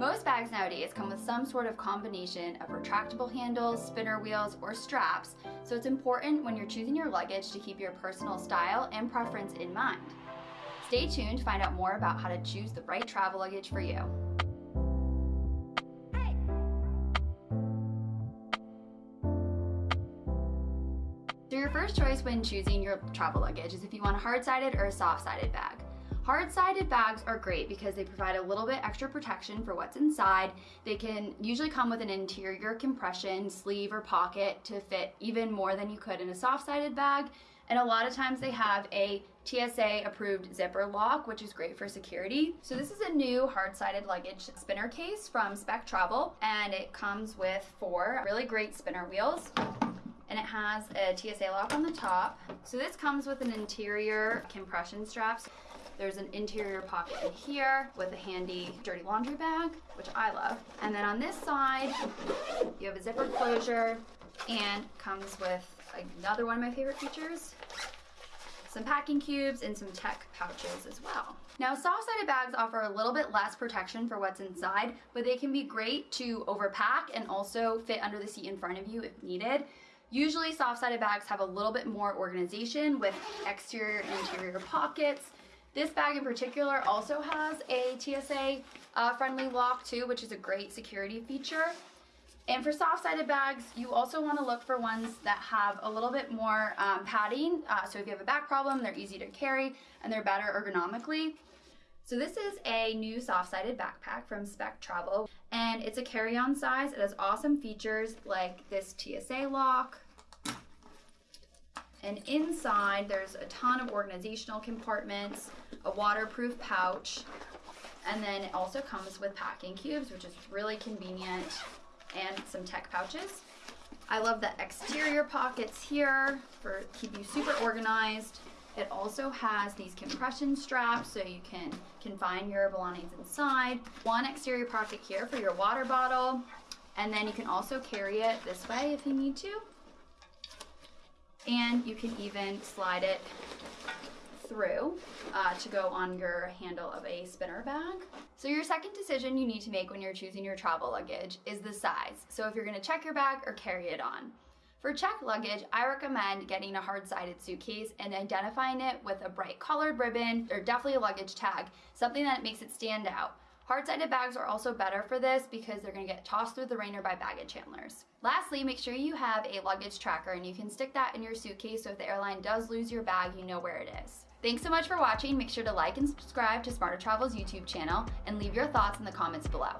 Most bags nowadays come with some sort of combination of retractable handles, spinner wheels, or straps, so it's important when you're choosing your luggage to keep your personal style and preference in mind. Stay tuned to find out more about how to choose the right travel luggage for you. So your first choice when choosing your travel luggage is if you want a hard-sided or a soft-sided bag. Hard-sided bags are great because they provide a little bit extra protection for what's inside. They can usually come with an interior compression sleeve or pocket to fit even more than you could in a soft-sided bag. And a lot of times they have a TSA approved zipper lock, which is great for security. So this is a new hard-sided luggage spinner case from Spec Travel, and it comes with four really great spinner wheels and it has a TSA lock on the top. So this comes with an interior compression straps. There's an interior pocket in here with a handy dirty laundry bag, which I love. And then on this side, you have a zipper closure and comes with another one of my favorite features, some packing cubes and some tech pouches as well. Now soft-sided bags offer a little bit less protection for what's inside, but they can be great to overpack and also fit under the seat in front of you if needed. Usually soft-sided bags have a little bit more organization with exterior and interior pockets, this bag in particular also has a TSA uh, friendly lock too, which is a great security feature. And for soft-sided bags, you also want to look for ones that have a little bit more um, padding. Uh, so if you have a back problem, they're easy to carry and they're better ergonomically. So this is a new soft-sided backpack from Spec Travel and it's a carry-on size. It has awesome features like this TSA lock, and inside, there's a ton of organizational compartments, a waterproof pouch, and then it also comes with packing cubes, which is really convenient, and some tech pouches. I love the exterior pockets here for keep you super organized. It also has these compression straps so you can confine your belongings inside. One exterior pocket here for your water bottle. And then you can also carry it this way if you need to and you can even slide it through uh, to go on your handle of a spinner bag. So your second decision you need to make when you're choosing your travel luggage is the size. So if you're gonna check your bag or carry it on. For check luggage, I recommend getting a hard-sided suitcase and identifying it with a bright colored ribbon or definitely a luggage tag, something that makes it stand out. Hard-sided bags are also better for this because they're gonna get tossed through the rain or by baggage handlers. Lastly, make sure you have a luggage tracker and you can stick that in your suitcase so if the airline does lose your bag, you know where it is. Thanks so much for watching. Make sure to like and subscribe to Smarter Travel's YouTube channel and leave your thoughts in the comments below.